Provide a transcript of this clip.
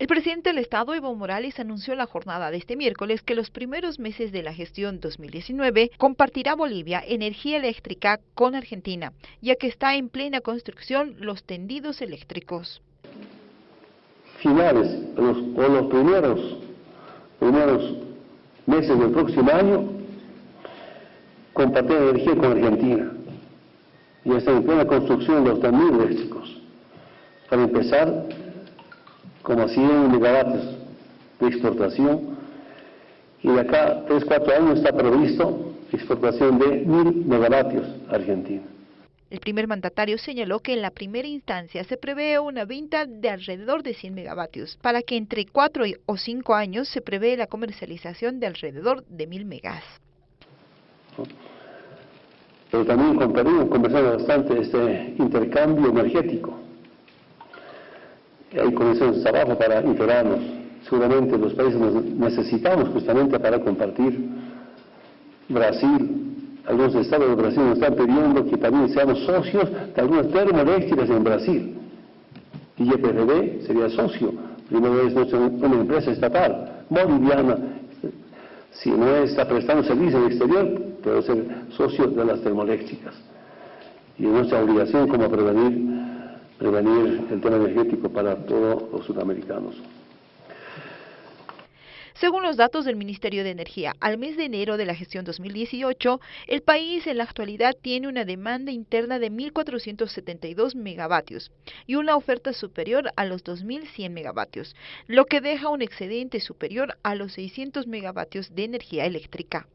El presidente del Estado, Evo Morales, anunció la jornada de este miércoles que los primeros meses de la gestión 2019 compartirá Bolivia energía eléctrica con Argentina, ya que está en plena construcción los tendidos eléctricos. Finales los, o los primeros, meses del próximo año, compartir energía con Argentina. Ya está en plena construcción los tendidos eléctricos. Para empezar, como 100 megavatios de exportación y de acá 3, 4 años está previsto exportación de 1000 megavatios a Argentina. El primer mandatario señaló que en la primera instancia se prevé una venta de alrededor de 100 megavatios, para que entre 4 o 5 años se prevé la comercialización de alrededor de 1000 megas. Pero también con Perú conversamos bastante este intercambio energético hay condiciones de trabajo para integrarnos. Seguramente los países necesitamos justamente para compartir. Brasil, algunos estados de Brasil nos están pidiendo que también seamos socios de algunas termoeléctricas en Brasil. Y YPFB sería socio, primera vez una empresa estatal, boliviana. Si no está prestando servicio en el exterior, puede ser socio de las termoeléctricas. Y es nuestra obligación como prevenir prevenir el tema energético para todos los sudamericanos. Según los datos del Ministerio de Energía, al mes de enero de la gestión 2018, el país en la actualidad tiene una demanda interna de 1.472 megavatios y una oferta superior a los 2.100 megavatios, lo que deja un excedente superior a los 600 megavatios de energía eléctrica.